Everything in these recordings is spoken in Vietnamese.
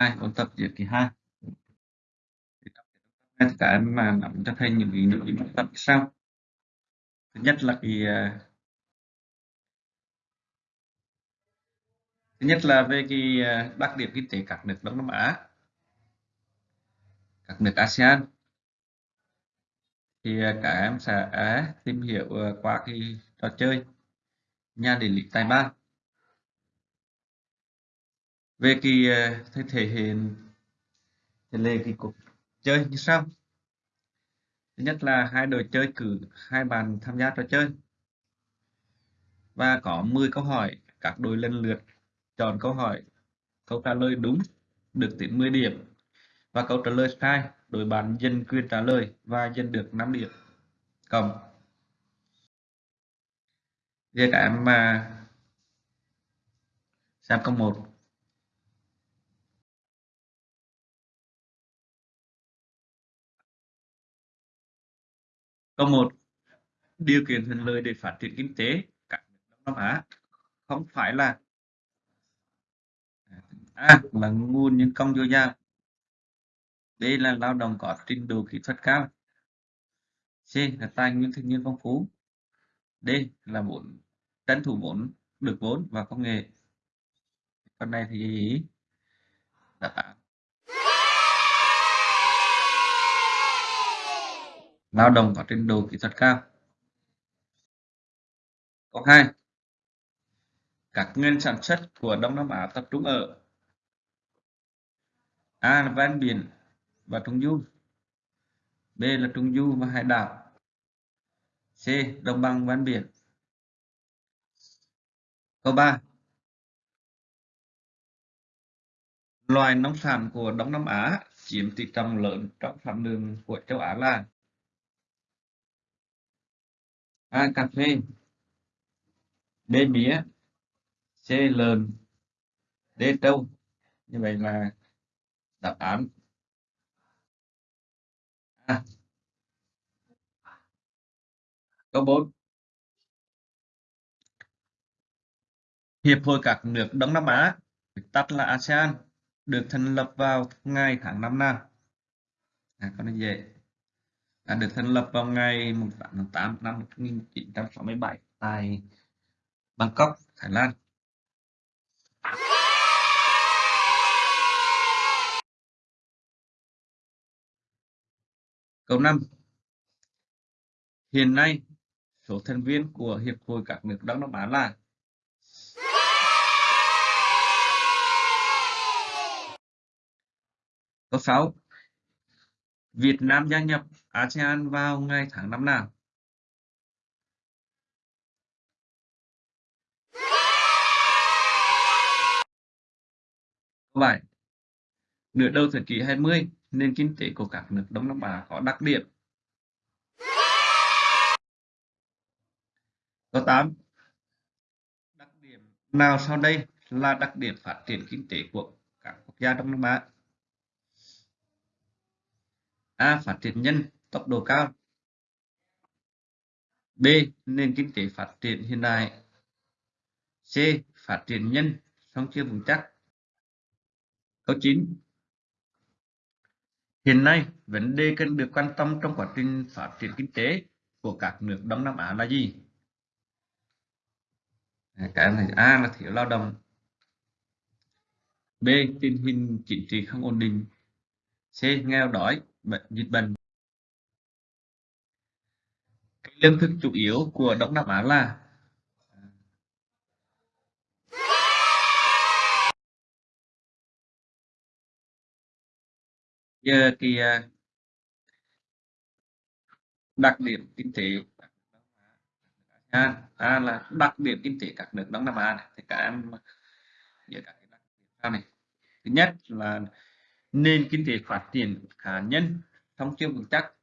hai, ôn tập giữa kỳ hai. Thì tất cả em mà nắm cho thầy những cái nội dung tập sau. Thứ nhất là kỳ à, thứ nhất là về cái à, đặc điểm kinh tế các nước Đông Nam Á. Các nước ASEAN. Thì à, cả em sẽ tìm hiểu qua cái trò chơi nhà địa lý tài ba về kỳ ờ, thể, thể hiện thể lệ kỳ cuộc chơi như sau. Thứ nhất là hai đội chơi cử hai bàn tham gia trò chơi. Và có 10 câu hỏi các đội lần lượt chọn câu hỏi. Câu trả lời đúng được tính 10 điểm. Và câu trả lời sai đội bạn dân quyền trả lời và dân được 5 điểm. Cộng. Việc em mà xem câu 1 Câu 1. Điều kiện thuận lợi để phát triển kinh tế. Các nước Đông Nam Á không phải là A, là nguồn nhân công dồi dào. B, là lao động có trình độ kỹ thuật cao. C, là tài nguyên thiên nhiên phong phú. D, là vốn, tranh thủ vốn, được vốn và công nghệ. Con này thì đáp án lao động có trình độ kỹ thuật cao. Câu hai. Các nguyên sản xuất của Đông Nam Á tập trung ở A là ven biển và trung du, B là trung du và hải đảo, C đồng bằng ven biển. Câu 3 loài nông sản của Đông Nam Á chiếm tỷ trọng lớn trong sản lượng của châu Á là A. Cà phê B. Mía C. Lợn D. Trâu Như vậy là đáp án A. Câu 4 Hiệp hội các nước Đông Nam Á, tắt là ASEAN, được thành lập vào ngày tháng năm nào? À, con này dễ à, được thành lập vào ngày 8 tháng 8 năm 1967 tại Bangkok, Thái Lan. Câu 5. Hiện nay, số thành viên của Hiệp hội các nước Đông Nam Á là Câu 6. Việt Nam gia nhập ASEAN vào ngày tháng năm nào? Câu 7. Nửa đầu thế kỷ 20, nền kinh tế của các nước Đông Nam Á có đặc điểm. Câu 8. Đặc điểm nào sau đây là đặc điểm phát triển kinh tế của các quốc gia Đông Nam Á? A. Phát triển nhân tốc độ cao B. Nền kinh tế phát triển hiện đại C. Phát triển nhân song chưa vững chắc Câu 9 Hiện nay, vấn đề cần được quan tâm trong quá trình phát triển kinh tế của các nước Đông Nam Á là gì? À, cái này A là thiếu lao động B. Tình hình chính trị không ổn định C. Nghèo đói bệnh dịch bệnh lương thực chủ yếu của Đông Nam Á là giờ thì à, đặc điểm kinh tế à, à là đặc điểm kinh tế các nước Đông Nam Á này. thì các em nhớ các cái đặc điểm sau này. Thứ nhất là nền kinh tế phát triển khá nhân thông chưa vững chắc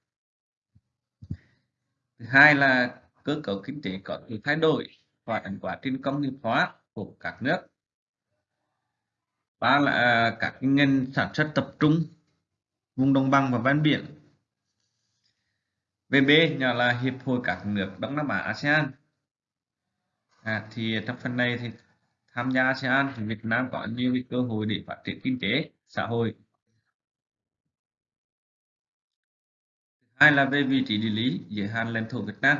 thứ hai là cơ cấu kinh tế có sự thay đổi và ảnh quá trình công nghiệp hóa của các nước. Ba là các ngành sản xuất tập trung vùng đồng bằng và ven biển. VB nhỏ là hiệp hội các nước Đông Nam Á ASEAN. À, thì trong phần này thì tham gia ASEAN thì Việt Nam có nhiều cái cơ hội để phát triển kinh tế xã hội. Hai là về vị trí địa lý giới hạn lãnh thổ Việt Nam.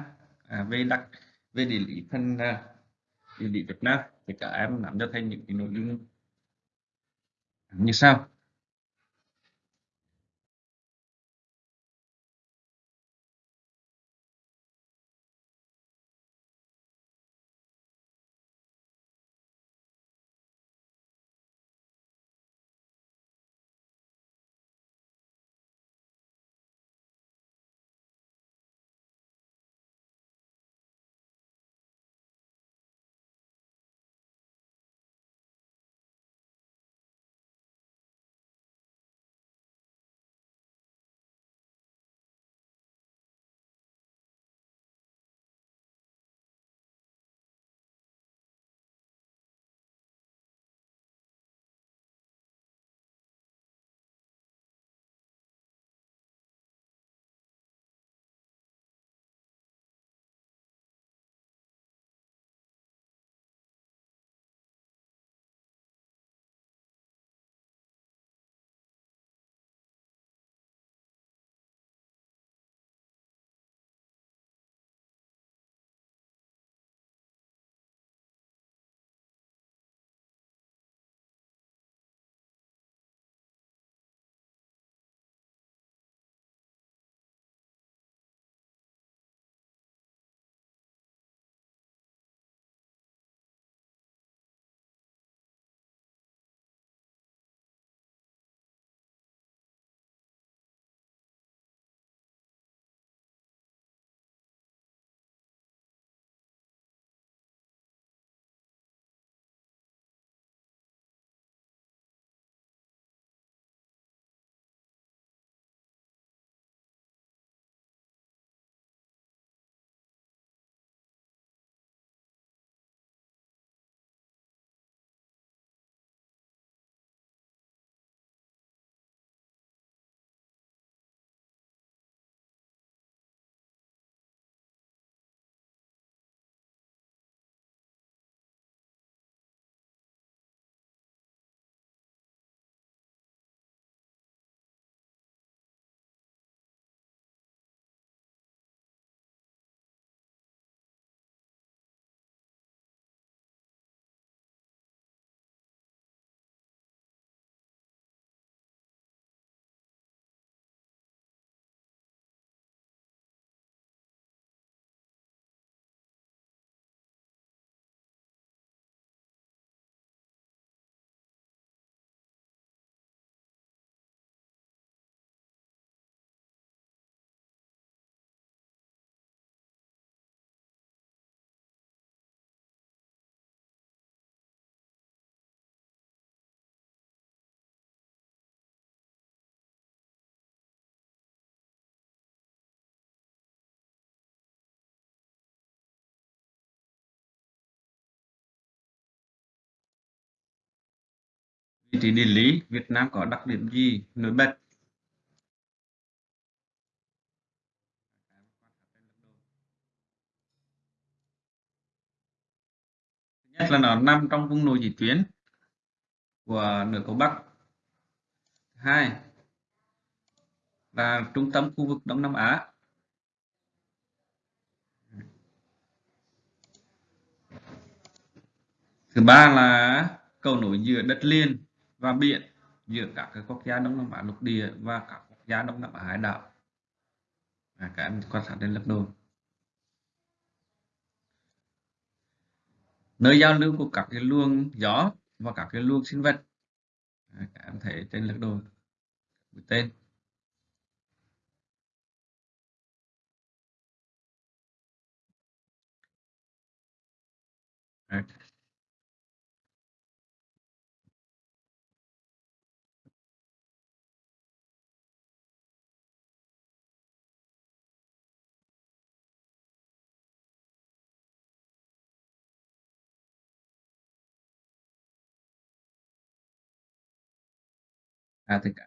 À, về đặc về địa lý phần à, địa lý Việt Nam thì các em nắm cho thành những cái nội dung. Như sau. Vị trí địa lý Việt Nam có đặc điểm gì? Nổi bật. Thứ nhất là nó nằm trong vùng nội dị tuyến của nửa cầu Bắc. Hai là trung tâm khu vực Đông Nam Á. Thứ ba là cầu nối giữa đất liền và biển giữa các cái quốc gia Đông Nam Á lục địa và các quốc gia Đông Nam Á hải đảo. À, các em quan sát trên lập đồ nơi giao lưu của các cái luồng gió và các cái luồng sinh vật. À, các em thấy trên lập đồ tên. À thì cả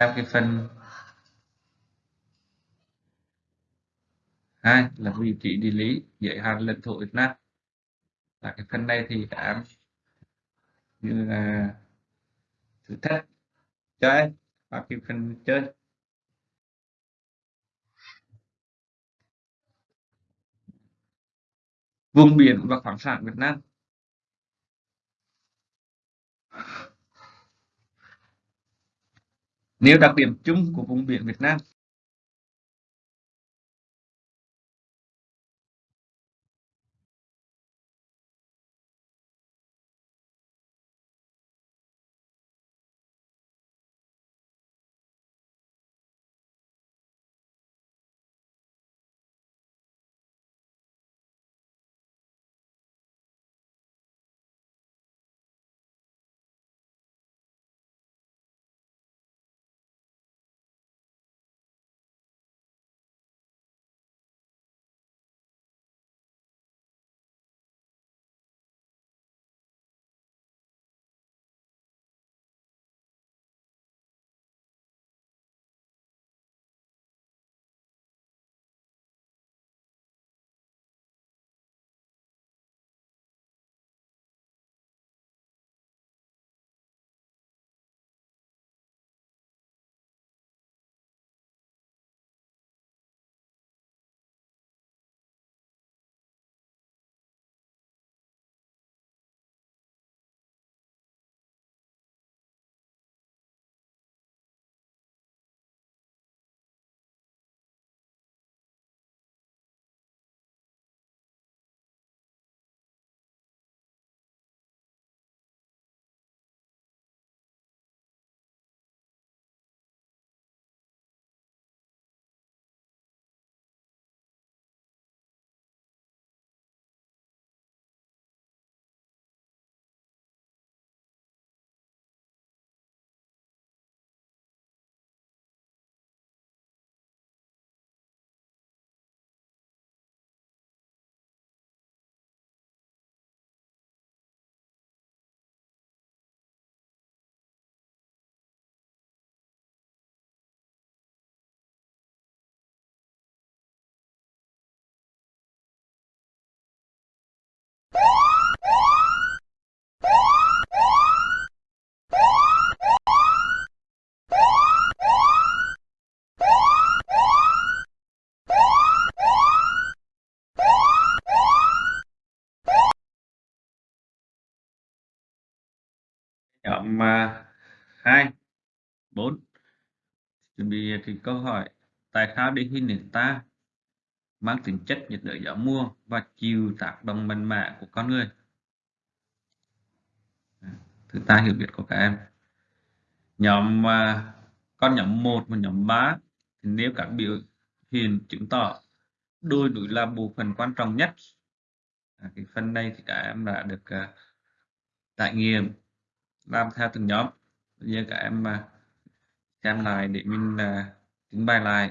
theo cái phần hai là vị trí địa lý, giới hạn lãnh thổ Việt Nam là cái phần này thì các em như là thử thách cho em, và cái phần chơi. Vùng biển và khoáng sản Việt Nam. Nêu đặc điểm chung của vùng biển Việt Nam. Nhóm à, 2, 4 chuẩn bị thì câu hỏi tại sao địa hình nền ta mang tính chất nhiệt đới gió mùa và chịu tác động mạnh mẽ của con người? À, thứ ta hiểu biết của các em. Nhóm à, con nhóm 1 và nhóm 3 thì nếu các biểu hiện chứng tỏ đôi núi là bộ phận quan trọng nhất à, cái phần này thì các em đã được uh, trải nghiệm làm theo từng nhóm. Bây giờ các em à, xem lại để mình à, uh, trình bày lại.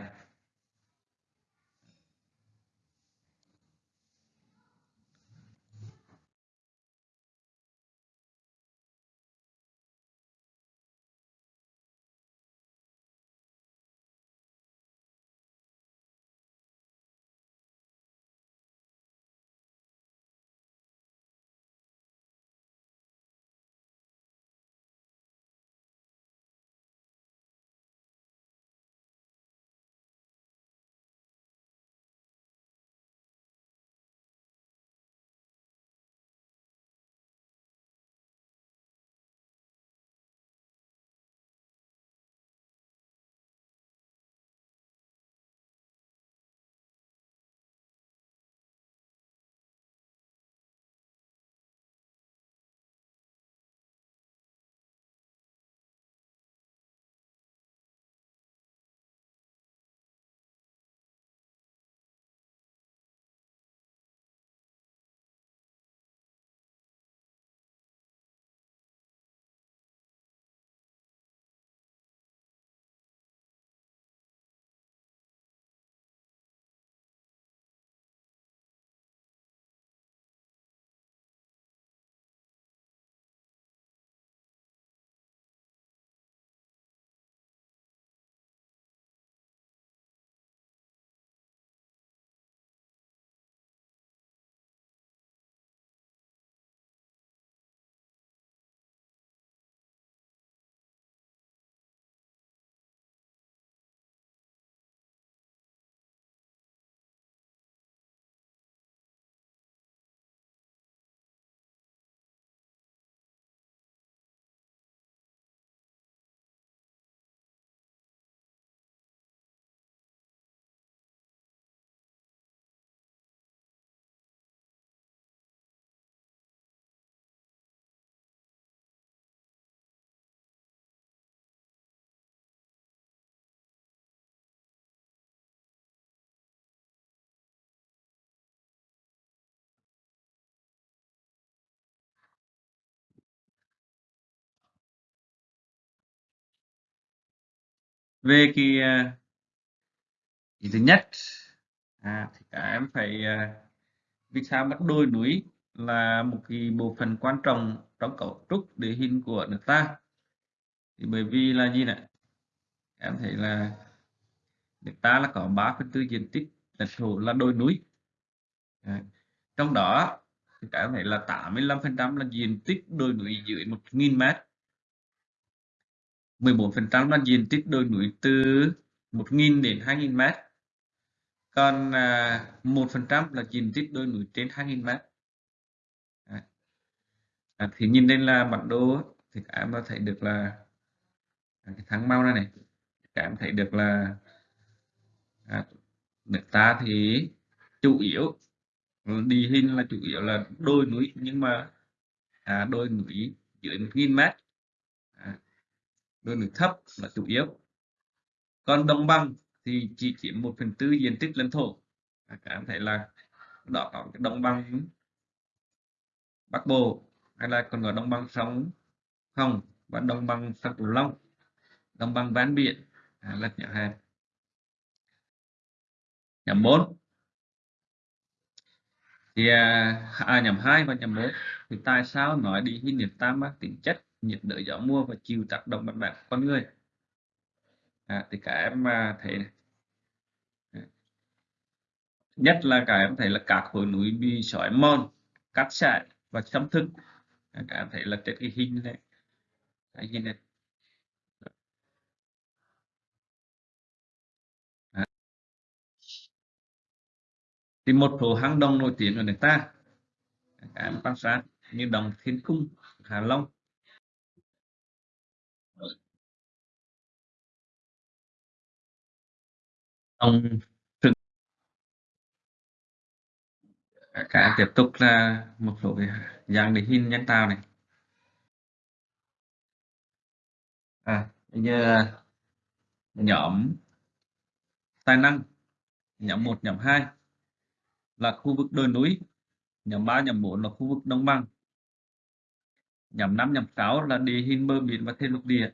Về cái ý thứ nhất. À, thì các em phải à, vì sao bắt đôi núi là một cái bộ phận quan trọng trong cấu trúc địa hình của nước ta? Thì bởi vì là gì này em thấy là nước ta là có 3 phần tư diện tích lãnh thổ là đồi núi. À, trong đó thì các em thấy là 85% là diện tích đồi núi dưới 1.000 mét. 14% là diện tích đồi núi từ 1.000 đến 2.000 mét. Còn à, 1% là diện tích đồi núi trên 2.000 mét. À. Thì nhìn lên là bản đồ thì các em có thấy được là à, cái tháng mau này này các em thấy được là à, nước ta thì chủ yếu đi hình là chủ yếu là đôi núi nhưng mà à, đôi núi dưới 1.000 mét đồi núi thấp là chủ yếu. Còn đồng bằng thì chỉ chiếm một phần tư diện tích lãnh thổ. Cảm các thấy là đó có cái đồng bằng Bắc Bộ hay là còn gọi đồng bằng sông Hồng và đồng bằng sông Cửu Long. Đồng bằng ven biển à, là nhỏ hẹp. Nhóm 4 thì à, à nhóm 2 và nhóm 4 thì tại sao nói đi hình niệm tam mang tính chất? Nhiệt đới gió mùa và chịu tác động mạnh mẽ của con người. À, thì cả em mà thấy này. À. nhất là cả em thấy là các khối núi bị sỏi mòn cắt sạn và xâm thực. À, cả em thấy là trên cái hình này cái hình này. À. thì một số hang động nổi tiếng ở nước ta các em quan sát như đồng Thiên Cung Hà Long. Đồng Trừng các em tiếp tục là một số cái dạng địa hình nhân tạo này. À bây giờ nhóm tài năng, nhóm 1 nhóm 2 là khu vực đồi núi, nhóm 3 nhóm 4 là khu vực đồng bằng, nhóm 5 nhóm 6 là địa hình bờ biển và thêm lục địa.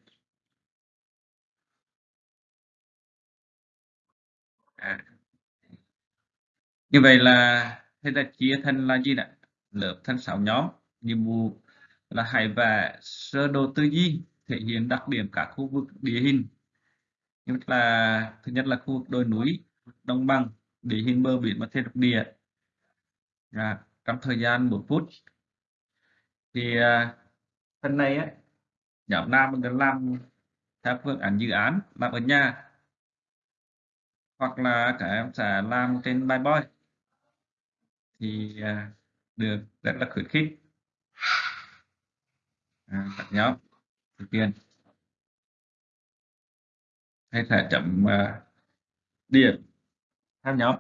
Như vậy là thế là chia thành là gì ạ lớp thành 6 nhóm. Nhiệm vụ là hãy vẽ sơ đồ tư duy thể hiện đặc điểm các khu vực địa hình. Như là thứ nhất là khu vực đồi núi đồng bằng địa hình bờ biển và thêm lục địa. À, trong thời gian một phút. Thì à, phần này á nhóm nam mình làm theo phương án dự án làm ở nhà. Hoặc là các em sẽ làm trên bài boy thì à, được rất là khuyến khích. À, các nhóm thực hiện hay thể chấm uh, à, điểm. Theo nhóm.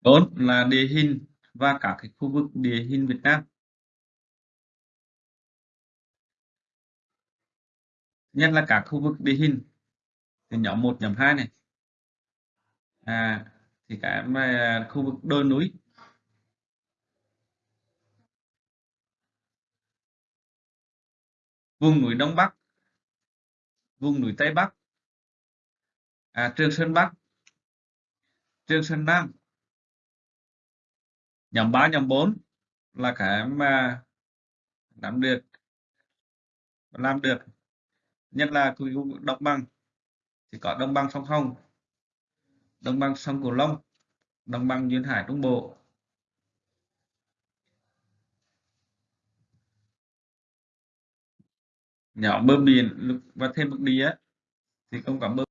4 là địa hình và các cái khu vực địa hình Việt Nam. Nhất là các khu vực địa hình. Thì nhóm 1, nhóm 2 này. À, thì cái mà khu vực đồi núi. Vùng núi Đông Bắc. Vùng núi Tây Bắc. À, Trường Sơn Bắc. Trường Sơn Nam. Nhóm 3, nhóm 4 là cái mà nắm được làm được. Nhất là khu vực đồng bằng thì có đồng bằng sông Hồng đồng bằng sông Cửu Long đồng bằng duyên hải Trung Bộ. Nhỏ bờ biển và thêm một địa thì không có bờ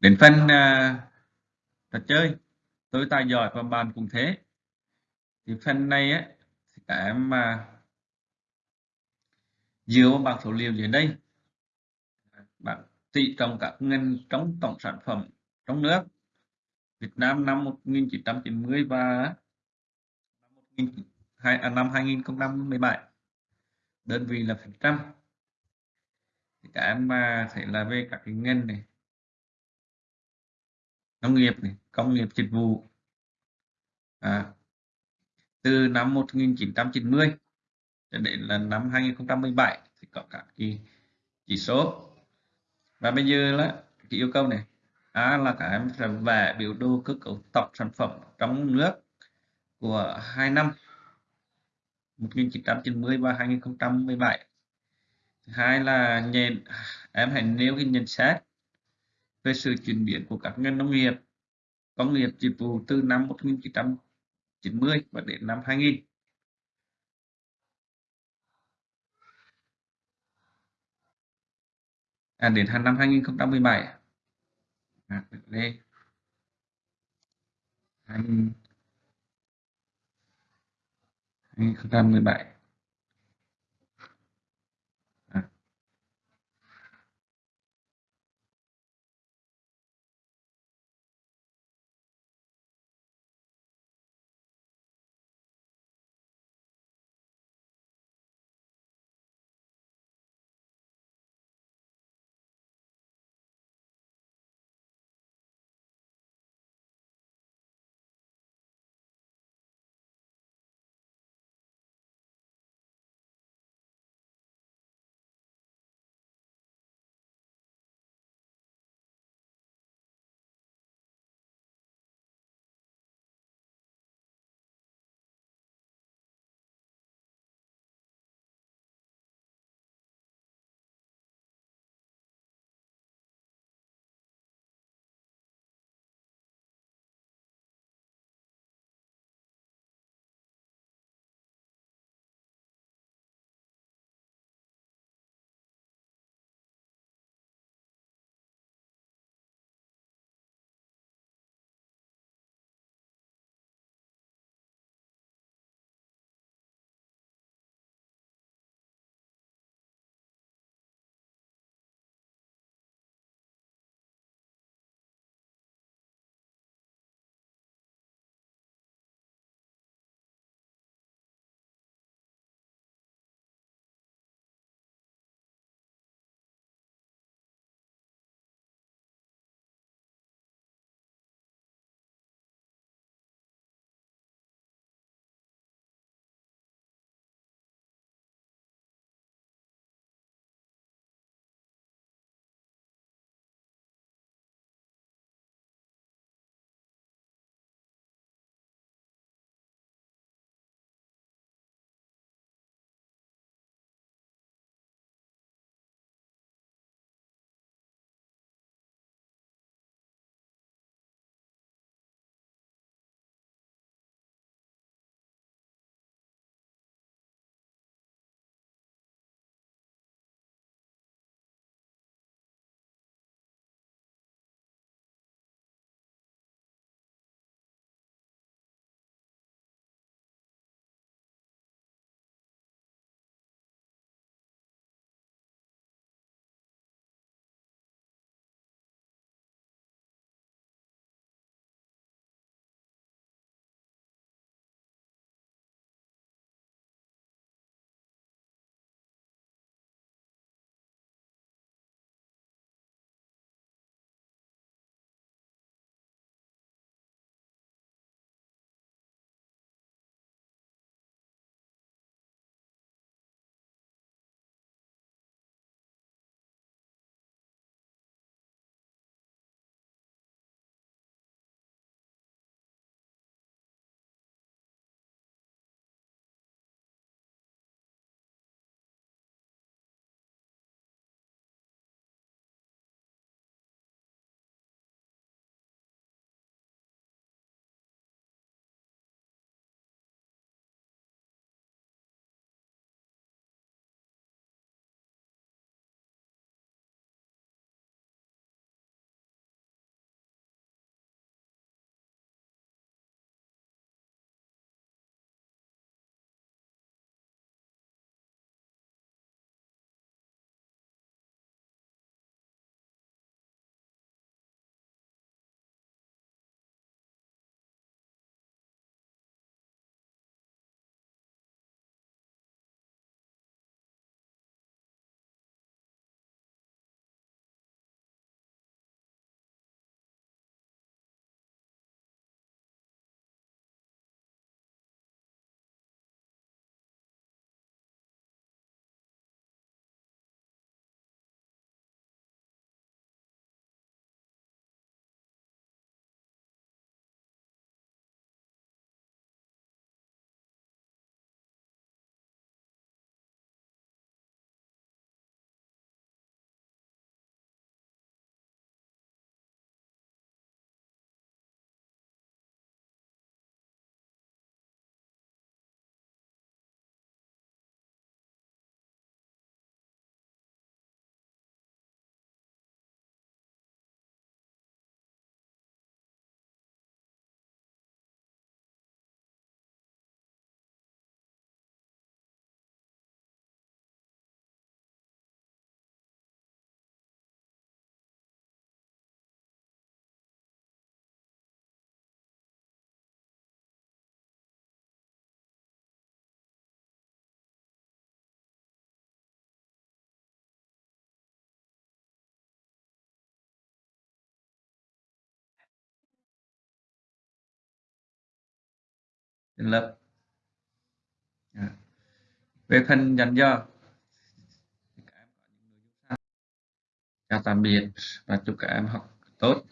đến phần uh, trò chơi tôi tài giỏi và bạn cũng thế. Thì phần này á các em mà dựa vào bảng số liệu dưới đây. Bạn tỷ trọng các ngành trong tổng sản phẩm trong nước. Việt Nam năm 1990 và năm, 2017 à, đơn vị là phần trăm. Thì các em mà thấy là về các cái ngành này nông nghiệp này công nghiệp dịch vụ. À, từ năm 1990 cho đến là năm 2017 thì có các cái chỉ số. Và bây giờ là cái yêu cầu này. A là các em sẽ vẽ biểu đồ cơ cấu tổng sản phẩm trong nước của hai năm 1990 và 2017 hai là nhìn em hãy nêu cái nhận xét về sự chuyển biến của các ngành nông nghiệp công nghiệp dịch vụ từ năm 1990 và đến năm 2000 à, đến năm 2017 à, đây. 2017 thành lập. À. Về phần nhận do chào tạm biệt và chúc các em học tốt.